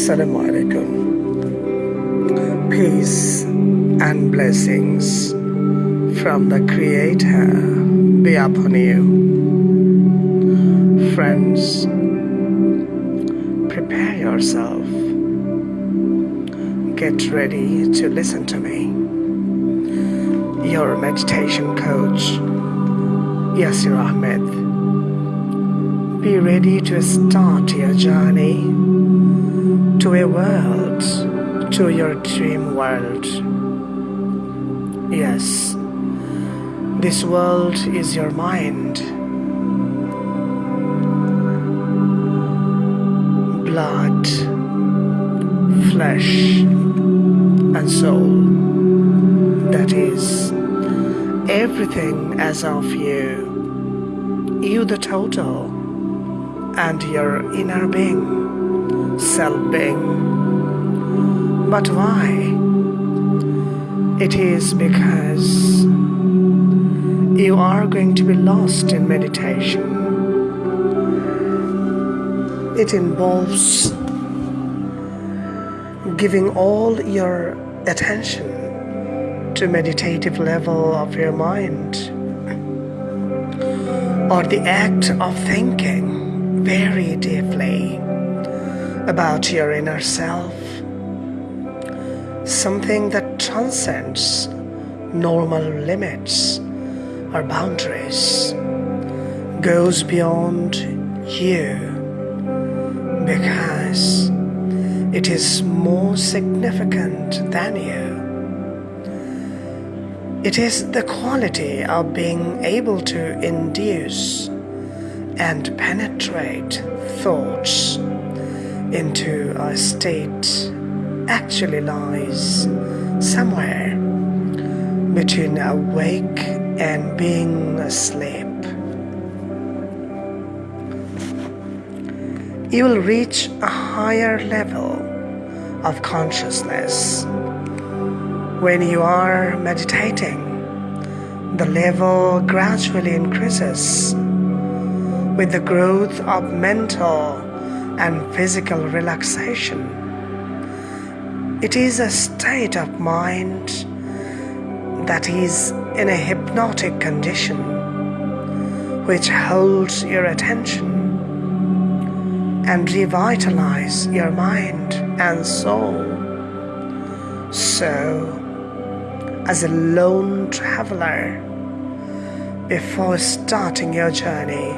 Assalamu alaikum. Peace and blessings from the Creator be upon you. Friends, prepare yourself. Get ready to listen to me. Your meditation coach, Yasir Ahmed. Be ready to start your journey to a world, to your dream world. Yes, this world is your mind. Blood, flesh, and soul. That is everything as of you, you the total, and your inner being self-being. But why? It is because you are going to be lost in meditation. It involves giving all your attention to meditative level of your mind or the act of thinking very deeply about your inner self, something that transcends normal limits or boundaries, goes beyond you because it is more significant than you. It is the quality of being able to induce and penetrate thoughts into a state actually lies somewhere between awake and being asleep. You will reach a higher level of consciousness when you are meditating. The level gradually increases with the growth of mental and physical relaxation. It is a state of mind that is in a hypnotic condition which holds your attention and revitalize your mind and soul. So, as a lone traveler, before starting your journey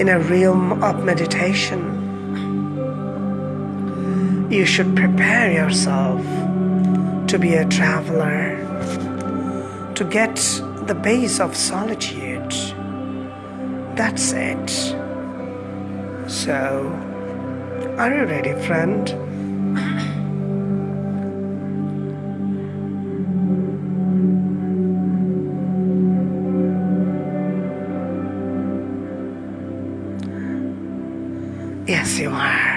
in a realm of meditation, you should prepare yourself to be a traveler, to get the base of solitude. That's it. So, are you ready, friend? Yes, you are.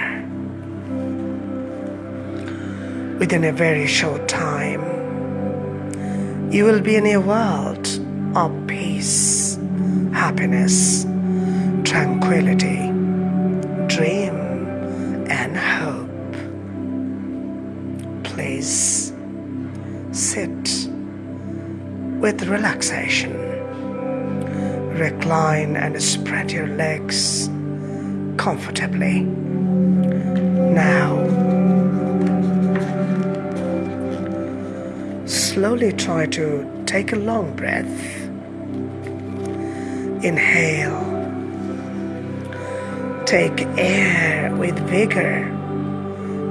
Within a very short time, you will be in a world of peace, happiness, tranquility, dream, and hope. Please sit with relaxation. Recline and spread your legs comfortably. Now, slowly try to take a long breath. Inhale. Take air with vigor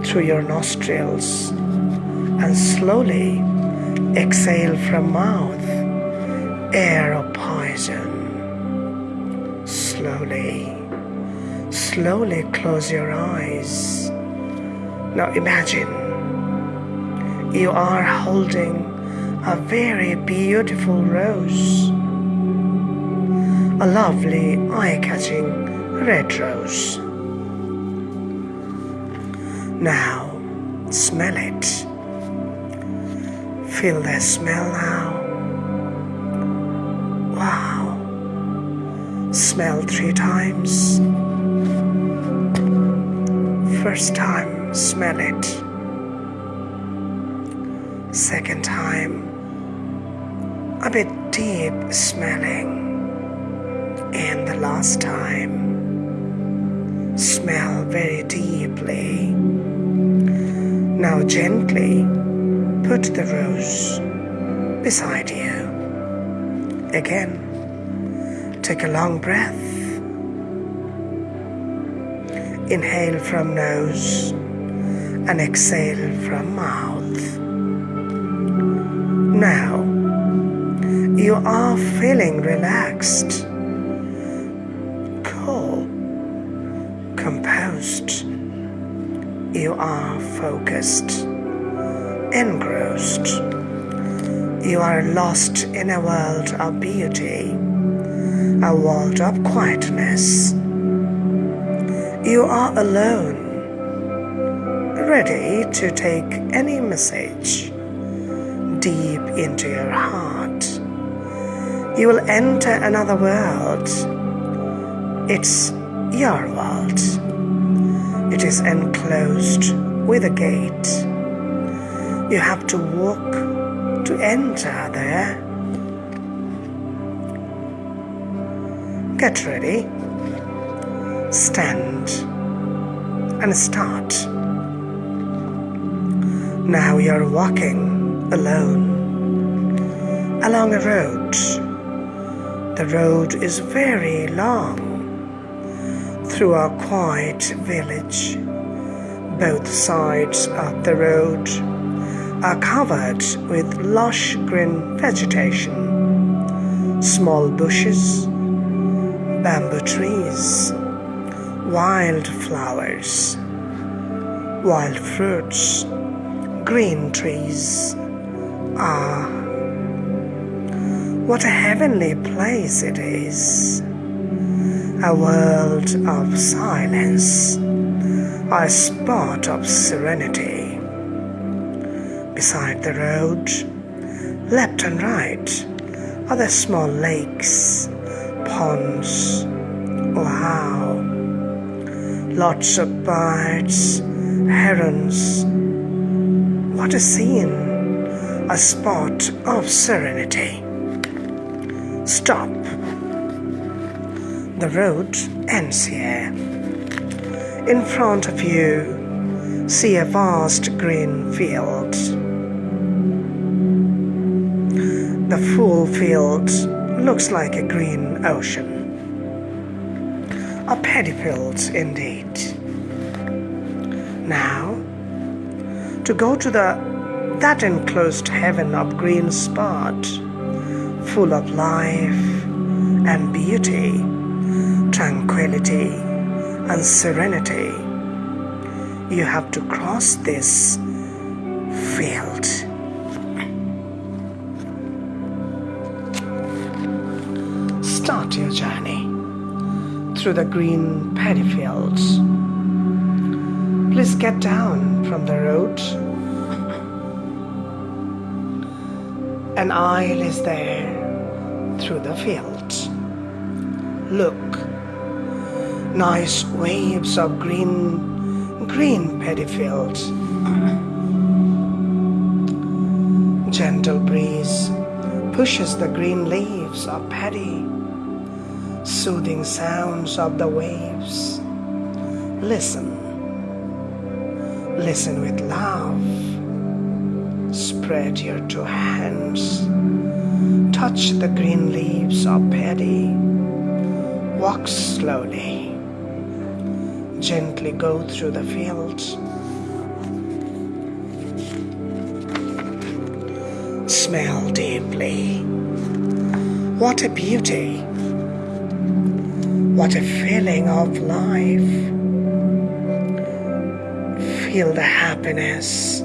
through your nostrils and slowly exhale from mouth air of poison. Slowly, slowly close your eyes. Now imagine you are holding a very beautiful rose. A lovely, eye-catching red rose. Now, smell it. Feel the smell now. Wow. Smell three times. First time, smell it. Second time, a bit deep smelling. And the last time, smell very deeply. Now gently put the rose beside you. Again, take a long breath. Inhale from nose and exhale from mouth. Now, you are feeling relaxed, cool, composed. You are focused, engrossed. You are lost in a world of beauty, a world of quietness. You are alone, ready to take any message deep into your heart. You will enter another world. It's your world. It is enclosed with a gate. You have to walk to enter there. Get ready. Stand and start. Now you're walking alone along a road. The road is very long through our quiet village. Both sides of the road are covered with lush green vegetation, small bushes, bamboo trees, wild flowers, wild fruits, green trees. Ah, what a heavenly place it is! A world of silence, a spot of serenity. Beside the road, left and right, are the small lakes, ponds. Wow! Lots of birds, herons. What a scene! A spot of serenity. Stop. The road ends here. In front of you, see a vast green field. The full field looks like a green ocean. A paddy field indeed. Now, to go to the that enclosed heaven of green spot, full of life and beauty, tranquility and serenity, you have to cross this field. Start your journey through the green paddy fields. Please get down from the road. An aisle is there through the fields. Look, nice waves of green, green paddy fields. Gentle breeze pushes the green leaves of paddy, soothing sounds of the waves. Listen, listen with love. Spread your two hands, touch the green leaves of paddy. Walk slowly, gently go through the fields. Smell deeply. What a beauty! What a feeling of life! Feel the happiness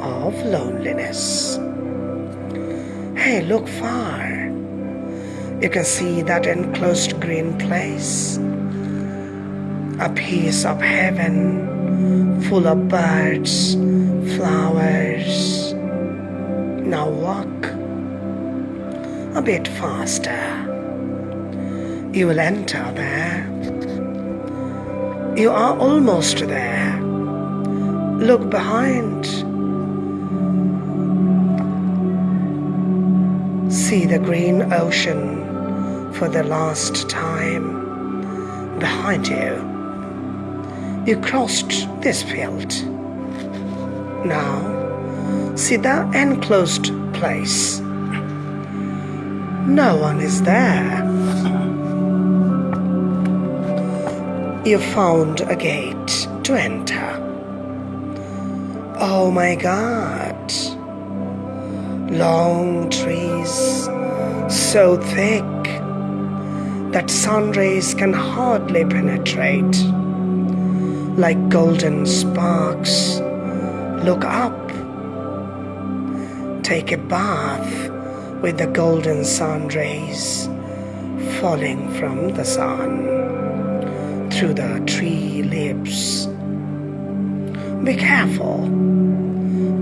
of loneliness. Look far. You can see that enclosed green place. A piece of heaven full of birds, flowers. Now walk a bit faster. You will enter there. You are almost there. Look behind. See the green ocean for the last time behind you. You crossed this field. Now, see that enclosed place. No one is there. You found a gate to enter. Oh my god. Long trees, so thick that sun rays can hardly penetrate. Like golden sparks, look up. Take a bath with the golden sun rays falling from the sun through the tree lips. Be careful,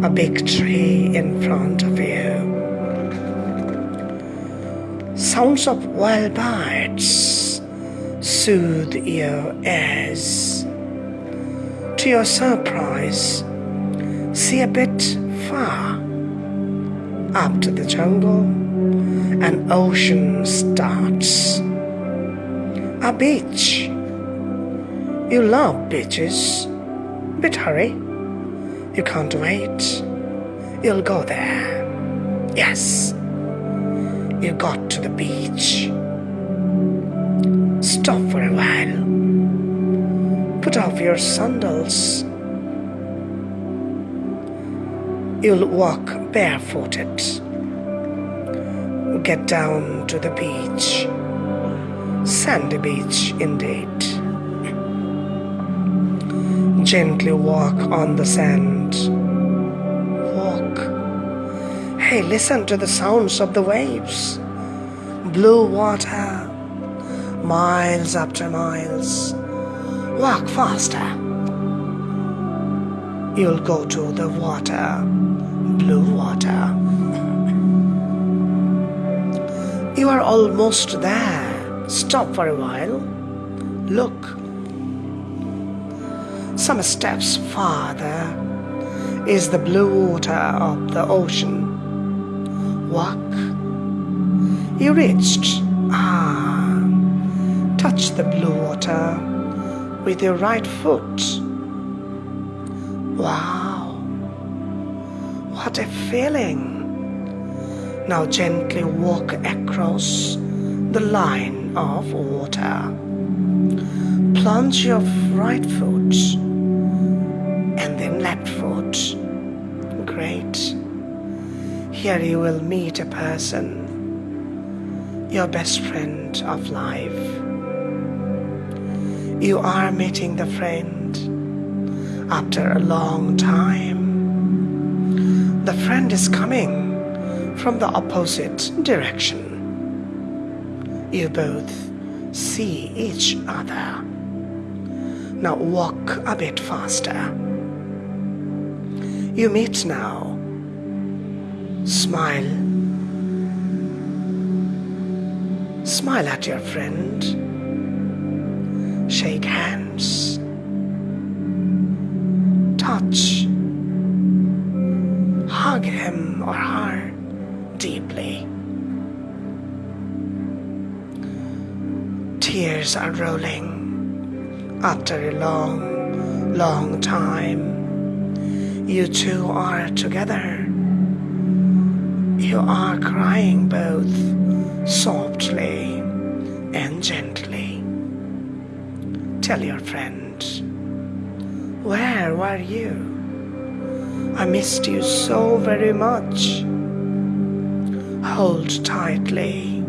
a big tree in front of you. Sounds of wild birds soothe your ears. To your surprise, see a bit far up to the jungle, an ocean starts. A beach. You love beaches. But hurry. You can't wait. You'll go there. Yes. You got to the beach. Stop for a while. Put off your sandals. You'll walk barefooted. Get down to the beach. Sandy beach, indeed. Gently walk on the sand. Walk. Hey, listen to the sounds of the waves. Blue water. Miles after miles. Walk faster. You'll go to the water blue water. You are almost there. Stop for a while. Look. Some steps farther is the blue water of the ocean. Walk. You reached. Ah. Touch the blue water with your right foot. Wow. What a feeling! Now gently walk across the line of water. Plunge your right foot and then left foot. Great. Here you will meet a person, your best friend of life. You are meeting the friend after a long time the friend is coming from the opposite direction. You both see each other. Now walk a bit faster. You meet now. Smile. Smile at your friend. Shake hands. Touch hug him or her deeply. Tears are rolling after a long, long time. You two are together. You are crying both softly and gently. Tell your friend, where were you? I missed you so very much. Hold tightly.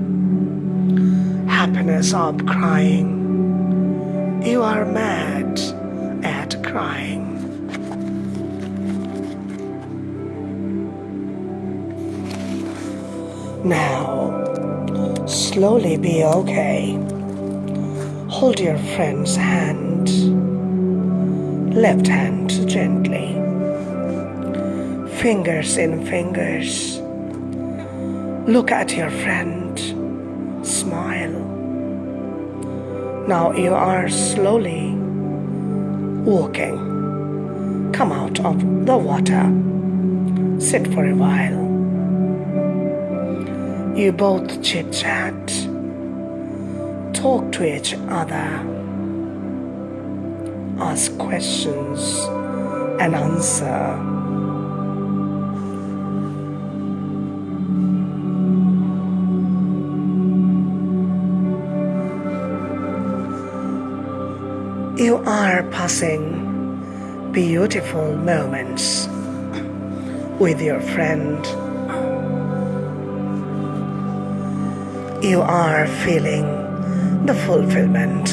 Happiness of crying. You are mad at crying. Now, slowly be okay. Hold your friend's hand, left hand gently fingers in fingers. Look at your friend. Now you are slowly walking come out of the water. Sit for a while. You both chit chat, talk to each other, ask questions, and answer. You are passing beautiful moments with your friend. You are feeling the fulfillment.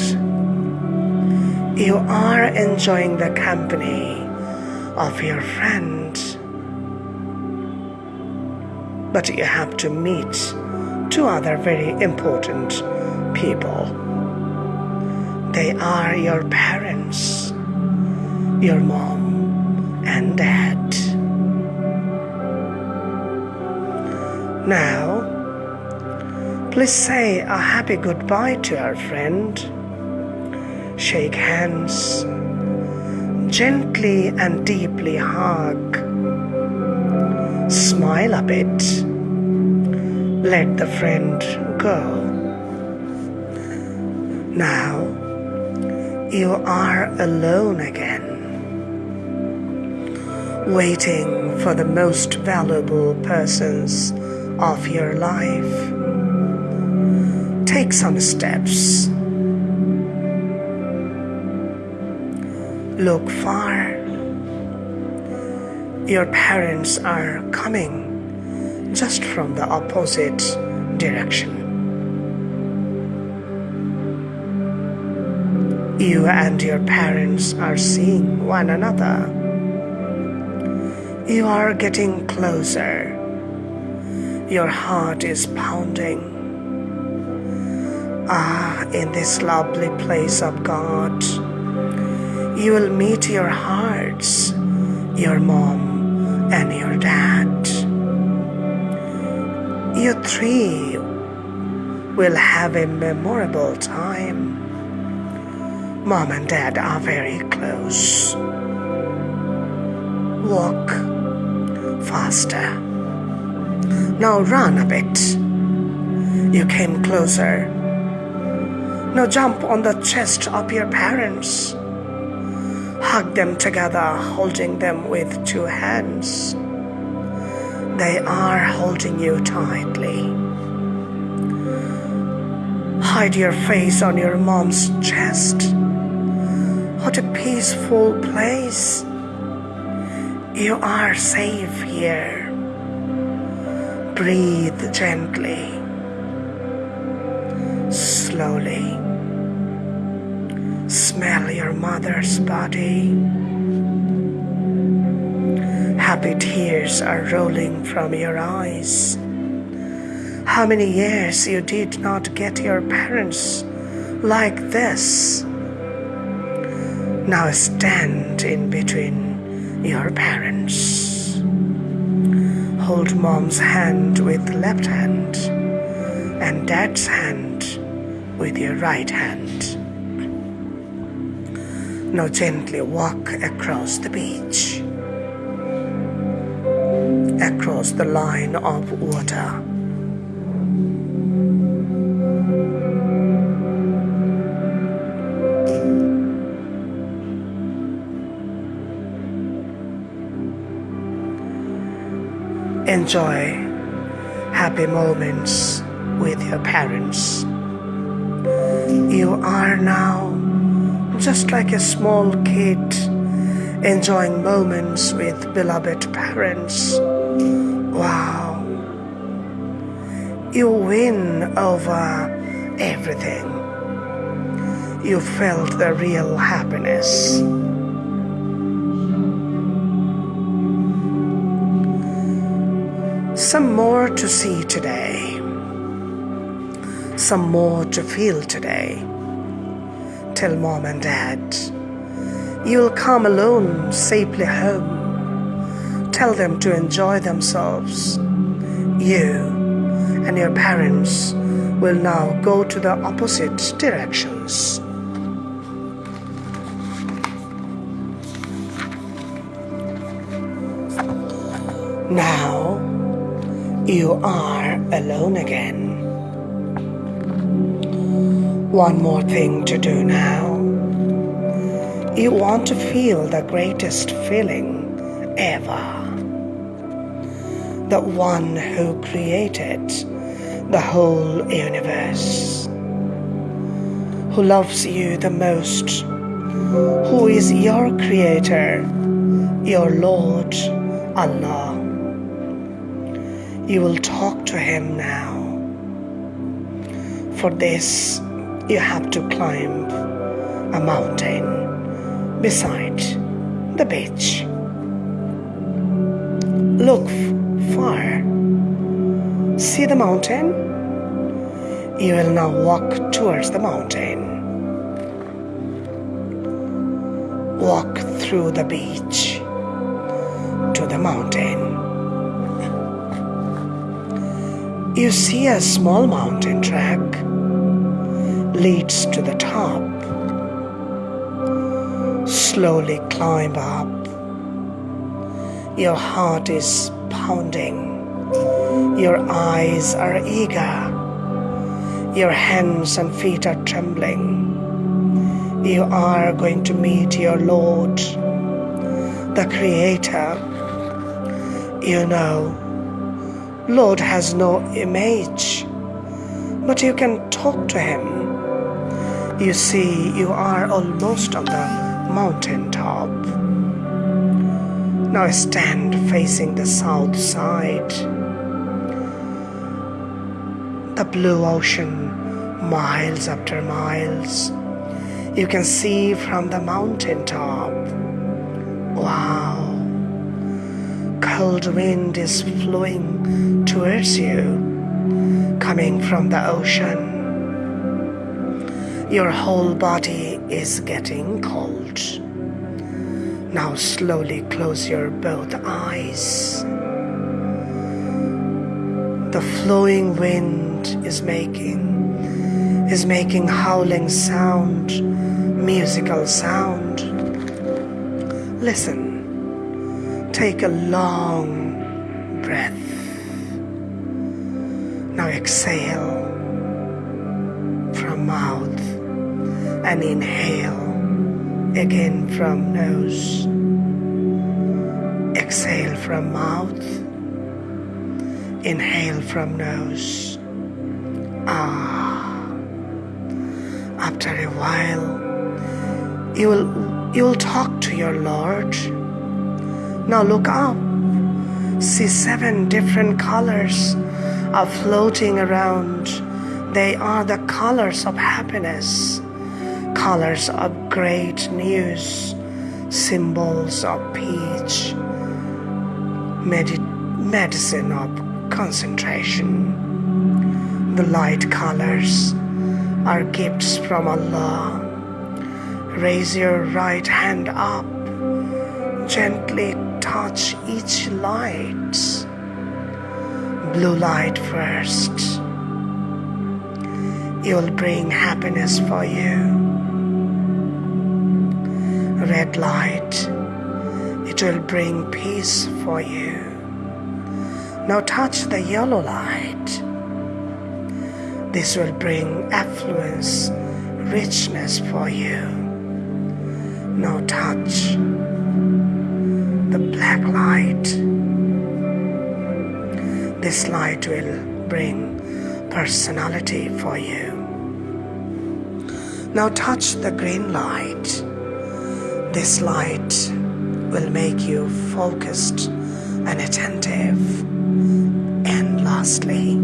You are enjoying the company of your friend. But you have to meet two other very important people. They are your parents your mom and dad. Now, please say a happy goodbye to our friend. Shake hands, gently and deeply hug. Smile a bit. Let the friend go. Now, you are alone again waiting for the most valuable persons of your life. Take some steps. Look far. Your parents are coming just from the opposite direction. You and your parents are seeing one another you are getting closer. Your heart is pounding. Ah, in this lovely place of God, you will meet your hearts, your mom and your dad. You three will have a memorable time. Mom and dad are very close. Walk faster. Now run a bit. You came closer. Now jump on the chest of your parents. Hug them together, holding them with two hands. They are holding you tightly. Hide your face on your mom's chest. What a peaceful place. You are safe here. Breathe gently, slowly. Smell your mother's body. Happy tears are rolling from your eyes. How many years you did not get your parents like this? Now stand in between your parents. Hold mom's hand with left hand and dad's hand with your right hand. Now gently walk across the beach, across the line of water. Enjoy happy moments with your parents. You are now just like a small kid enjoying moments with beloved parents. Wow. You win over everything. You felt the real happiness. Some more to see today. Some more to feel today. Tell mom and dad you'll come alone safely home. Tell them to enjoy themselves. You and your parents will now go to the opposite directions. Now you are alone again. One more thing to do now. You want to feel the greatest feeling ever. The one who created the whole universe, who loves you the most, who is your creator, your Lord Allah. You will talk to Him now. For this, you have to climb a mountain beside the beach. Look far. See the mountain? You will now walk towards the mountain. Walk through the beach to the mountain. You see a small mountain track leads to the top. Slowly climb up. Your heart is pounding. Your eyes are eager. Your hands and feet are trembling. You are going to meet your Lord, the Creator. You know, Lord has no image, but you can talk to Him you see, you are almost on the mountain top. Now stand facing the south side. The blue ocean, miles after miles. You can see from the mountain top. Wow. Cold wind is flowing towards you, coming from the ocean. Your whole body is getting cold. Now slowly close your both eyes. The flowing wind is making is making howling sound, musical sound. Listen. Take a long breath. Now exhale from mouth and inhale again from nose. Exhale from mouth. Inhale from nose. Ah. After a while, you will you will talk to your Lord. Now look up. See seven different colors are floating around. They are the colors of happiness colors of great news, symbols of peace, Medi- medicine of concentration. The light colors are gifts from Allah. Raise your right hand up, gently touch each light. Blue light first. It will bring happiness for you red light. It will bring peace for you. Now touch the yellow light. This will bring affluence, richness for you. Now touch the black light. This light will bring personality for you. Now touch the green light. This light will make you focused and attentive. And lastly,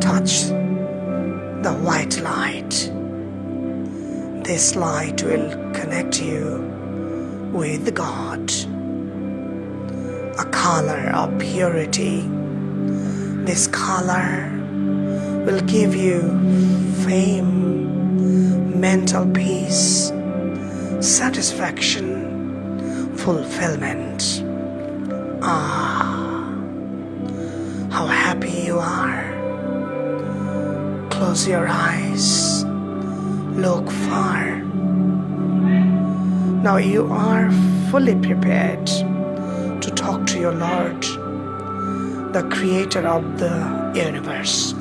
touch the white light. This light will connect you with God. A color of purity. This color will give you fame, mental peace, satisfaction, fulfillment. Ah, how happy you are. Close your eyes, look far. Now you are fully prepared your Lord the creator of the universe.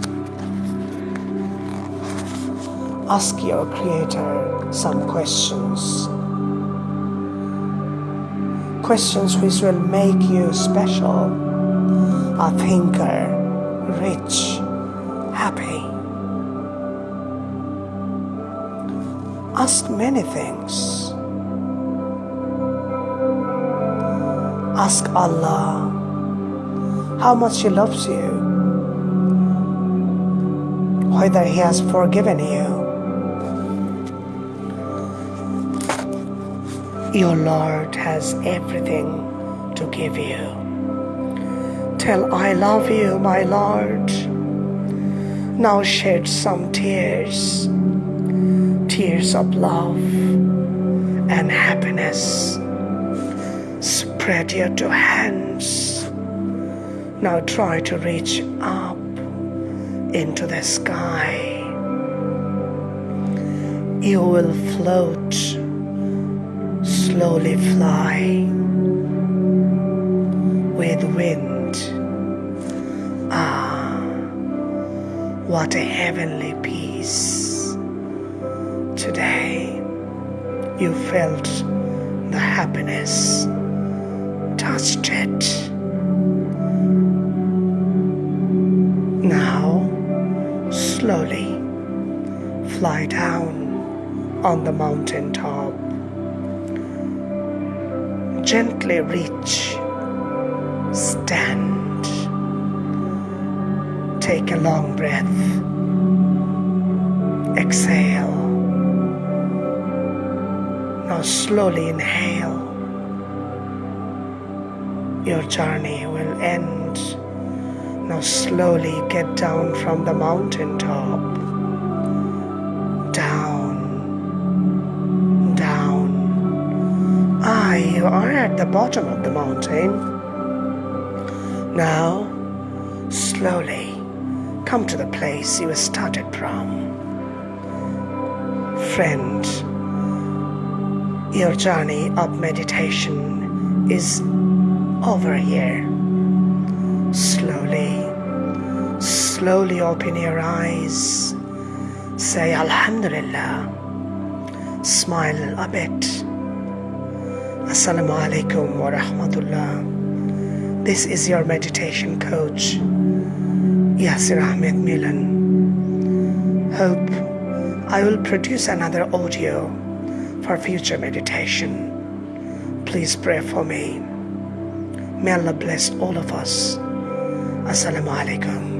Ask your creator some questions. Questions which will make you special, a thinker, rich, happy. Ask many things. Ask Allah how much He loves you, whether He has forgiven you. Your Lord has everything to give you. Tell, I love you, my Lord. Now shed some tears, tears of love and happiness. Spread your two hands. Now try to reach up into the sky. You will float, slowly fly with wind. Ah, what a heavenly peace. Today you felt the happiness, touched it. Now, slowly fly down on the mountain top. Gently reach, stand. Take a long breath. Exhale. Now slowly inhale. Your journey will end. Now slowly get down from the mountain top. Down. Down. Ah, you are at the bottom of the mountain. Now, slowly come to the place you started from. Friend, your journey of meditation is over here. Slowly, slowly open your eyes. Say Alhamdulillah. Smile a bit. Assalamu alaikum wa rahmatullah. This is your meditation coach, Yasir Ahmed Milan. Hope I will produce another audio for future meditation. Please pray for me. May Allah bless all of us. Assalamu alaikum.